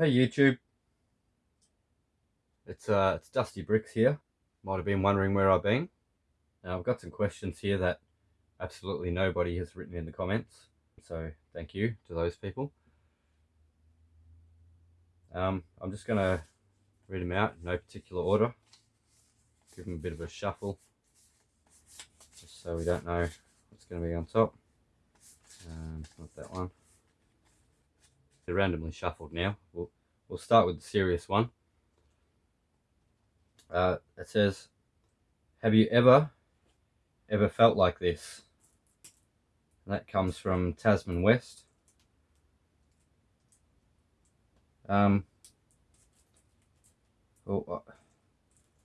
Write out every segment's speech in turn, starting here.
Hey YouTube, it's uh, it's Dusty Bricks here. Might have been wondering where I've been. Now I've got some questions here that absolutely nobody has written in the comments, so thank you to those people. Um, I'm just gonna read them out no particular order. Give them a bit of a shuffle, just so we don't know what's going to be on top. Um, not that one. They're randomly shuffled now. We'll, we'll start with the serious one. Uh, it says, have you ever, ever felt like this? And that comes from Tasman West. Um, well, uh,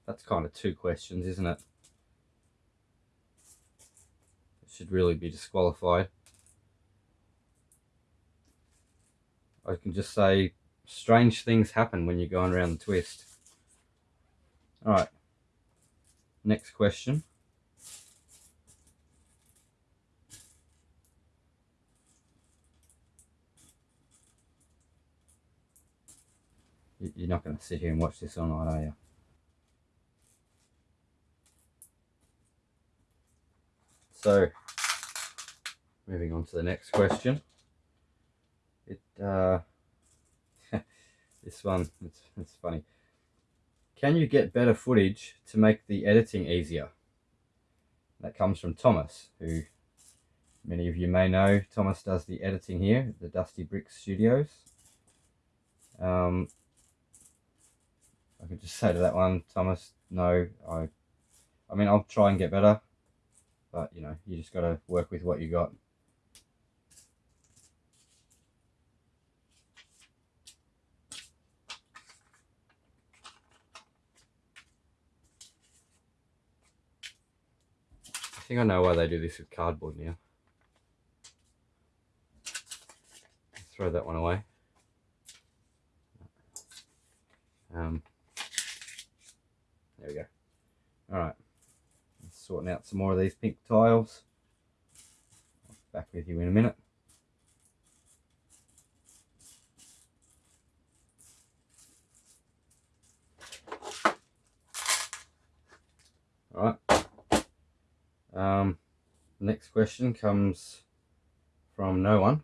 that's kind of two questions, isn't it? It should really be disqualified. I can just say strange things happen when you're going around the twist. Alright, next question. You're not going to sit here and watch this all night, are you? So, moving on to the next question it uh, this one it's, it's funny. Can you get better footage to make the editing easier? That comes from Thomas who many of you may know. Thomas does the editing here at the Dusty Brick Studios. Um, I could just say to that one Thomas no I I mean I'll try and get better but you know you just got to work with what you got think I know why they do this with cardboard now. Throw that one away. Um, there we go. Alright. Sorting out some more of these pink tiles. Back with you in a minute. Um, next question comes from no one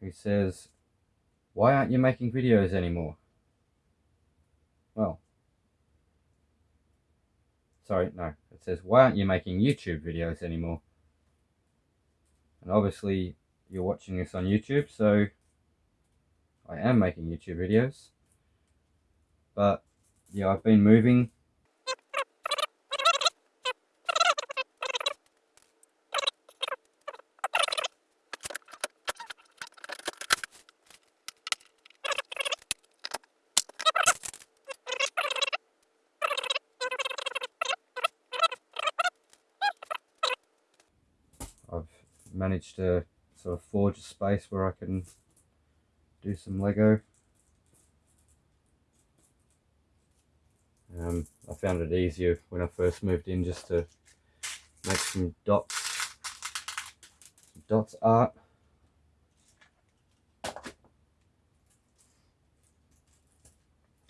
who says, why aren't you making videos anymore? Well, sorry, no, it says, why aren't you making YouTube videos anymore? And obviously you're watching this on YouTube, so I am making YouTube videos. But yeah, I've been moving I've managed to sort of forge a space where I can do some Lego. Um, I found it easier when I first moved in just to make some dots, some dots art.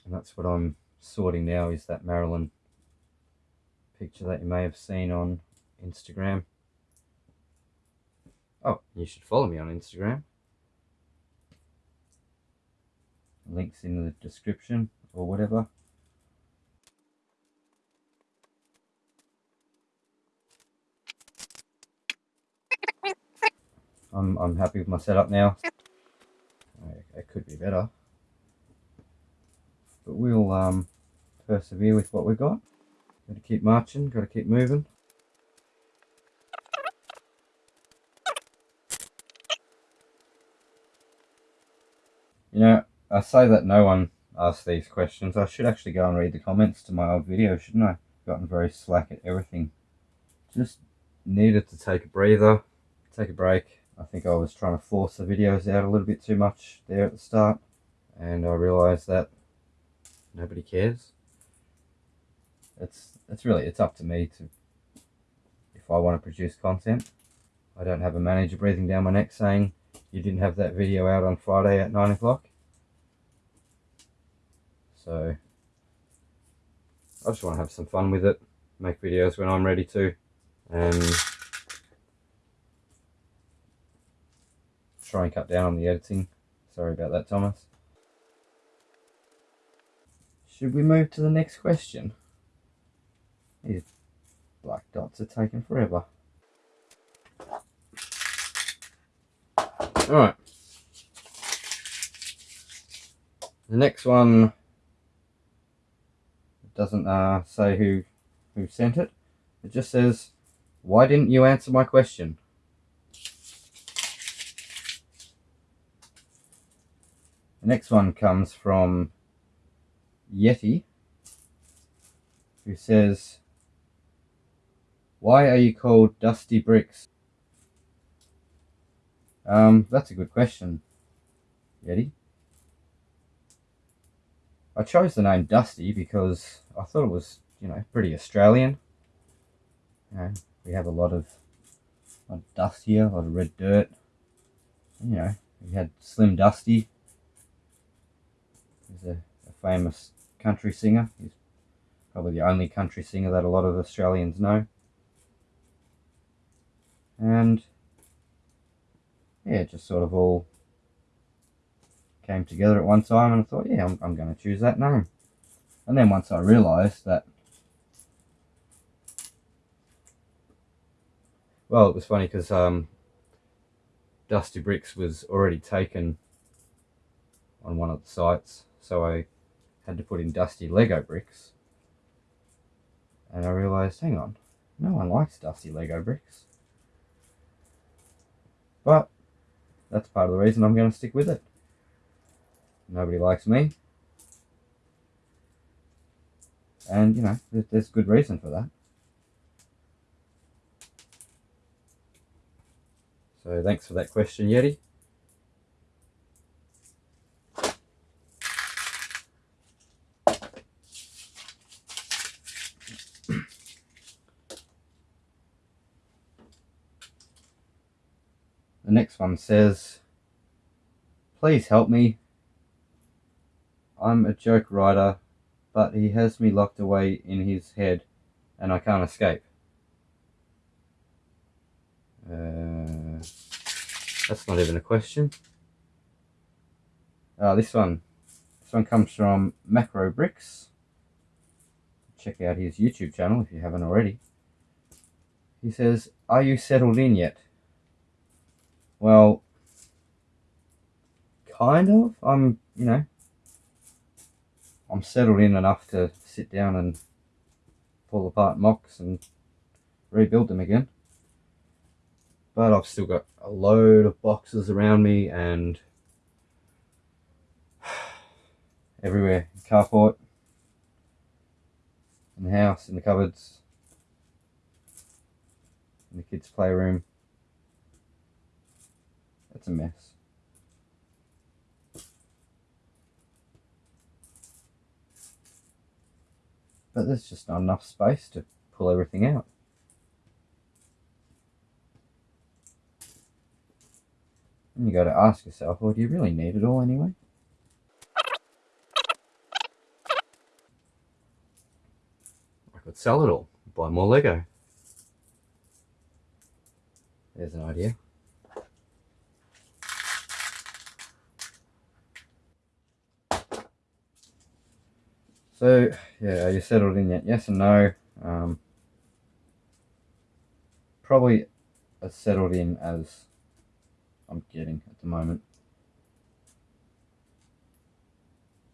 And that's what I'm sorting now is that Marilyn picture that you may have seen on Instagram. Oh, you should follow me on Instagram. Links in the description or whatever. I'm, I'm happy with my setup now. It could be better. But we'll um, persevere with what we've got. Got to keep marching, got to keep moving. You know, I say that no one asked these questions. I should actually go and read the comments to my old video, shouldn't I? Gotten very slack at everything. Just needed to take a breather, take a break. I think I was trying to force the videos out a little bit too much there at the start. And I realised that nobody cares. It's, it's really, it's up to me to, if I want to produce content. I don't have a manager breathing down my neck saying, you didn't have that video out on Friday at 9 o'clock. So I just want to have some fun with it, make videos when I'm ready to, and try and cut down on the editing. Sorry about that, Thomas. Should we move to the next question? These black dots are taking forever. Alright. The next one doesn't uh, say who who sent it. It just says, why didn't you answer my question? The next one comes from Yeti, who says, why are you called Dusty Bricks? Um, that's a good question, Yeti. I chose the name Dusty because I thought it was, you know, pretty Australian. You know, we have a lot of, a lot of dust here, a lot of red dirt. You know, we had Slim Dusty. He's a, a famous country singer. He's probably the only country singer that a lot of Australians know. And yeah, it just sort of all came together at one time and I thought, yeah, I'm, I'm going to choose that name. And then once I realised that, well, it was funny because um, Dusty Bricks was already taken on one of the sites, so I had to put in Dusty Lego Bricks. And I realised, hang on, no one likes Dusty Lego Bricks. But that's part of the reason I'm going to stick with it. Nobody likes me. And, you know, there's good reason for that. So thanks for that question, Yeti. The next one says, Please help me. I'm a joke writer, but he has me locked away in his head and I can't escape. Uh, that's not even a question. Uh, this one. This one comes from Macro Bricks. Check out his YouTube channel if you haven't already. He says, Are you settled in yet? Well, kind of. I'm, you know, I'm settled in enough to sit down and pull apart MOCs and rebuild them again. But I've still got a load of boxes around me and everywhere. in the Carport, in the house, in the cupboards, in the kids' playroom. It's a mm. mess. But there's just not enough space to pull everything out. And you got to ask yourself, well, do you really need it all anyway? I could sell it all, buy more Lego. There's an idea. So, yeah, are you settled in yet? Yes and no. Um, probably as settled in as I'm getting at the moment.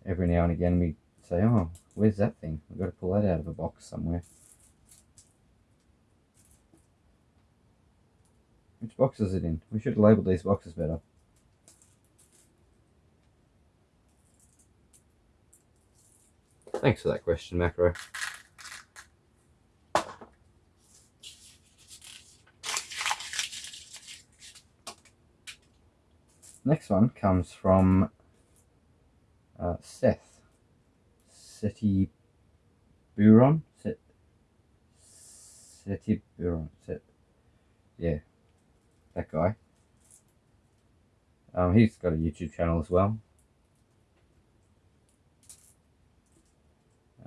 Every now and again we say, oh, where's that thing? We've got to pull that out of a box somewhere. Which box is it in? We should label these boxes better. Thanks for that question, Macro. Next one comes from uh, Seth. City Buron? Seti Buron. Yeah, that guy. Um, he's got a YouTube channel as well.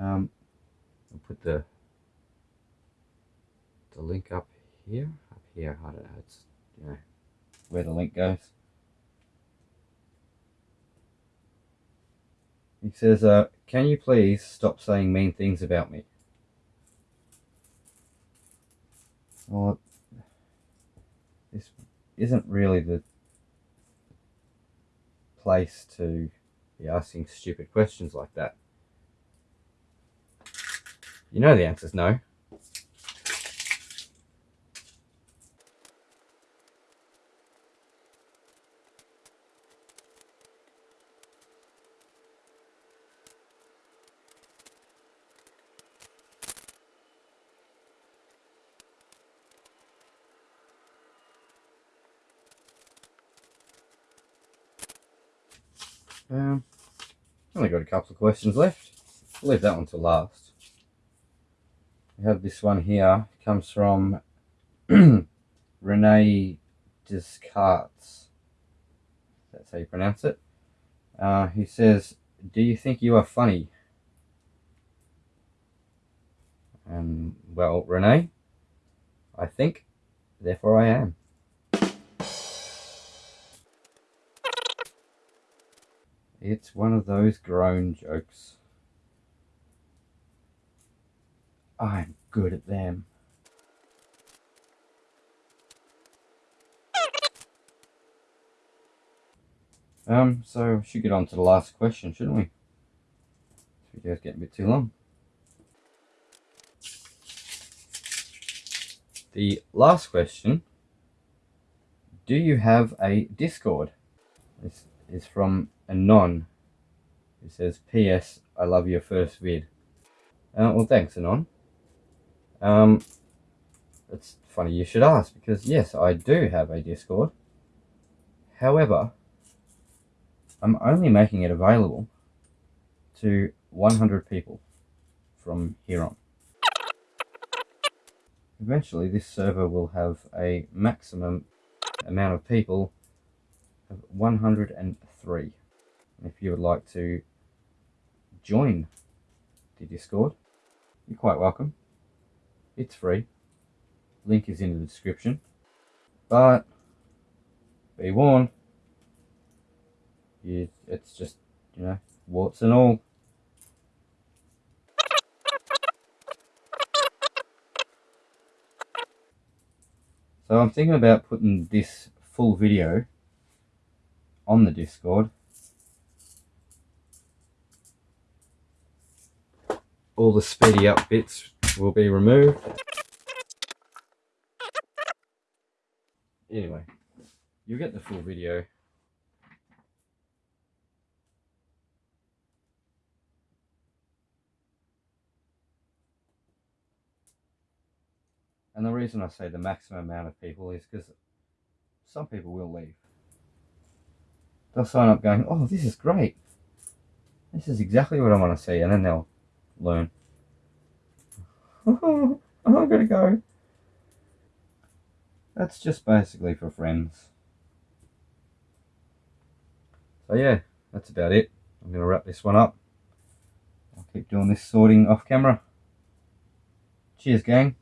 Um, I'll put the the link up here, up here. I don't know. It's you know where the link goes. He says, uh, "Can you please stop saying mean things about me?" Well, this isn't really the place to be asking stupid questions like that. You know the answer's no. Um, only got a couple of questions left. I'll leave that one to last. We have this one here. It comes from Rene Descartes. That's how you pronounce it. Uh, he says, Do you think you are funny? Um, well, Rene, I think, therefore I am. It's one of those groan jokes. I'm good at them. Um, so we should get on to the last question, shouldn't we? This video's getting a bit too long. The last question, do you have a Discord? This is from Anon. It says, P.S. I love your first vid. Uh, well, thanks, Anon. Um, it's funny you should ask because yes, I do have a Discord. However, I'm only making it available to 100 people from here on. Eventually, this server will have a maximum amount of people of 103. And if you would like to join the Discord, you're quite welcome. It's free. Link is in the description. But be warned, you, it's just, you know, warts and all. So I'm thinking about putting this full video on the Discord. All the speedy up bits will be removed. Anyway, you'll get the full video. And the reason I say the maximum amount of people is because some people will leave. They'll sign up going, oh, this is great. This is exactly what I want to see. And then they'll learn. Oh, I'm going to go. That's just basically for friends. So yeah, that's about it. I'm going to wrap this one up. I'll keep doing this sorting off camera. Cheers, gang.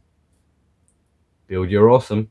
Build your awesome.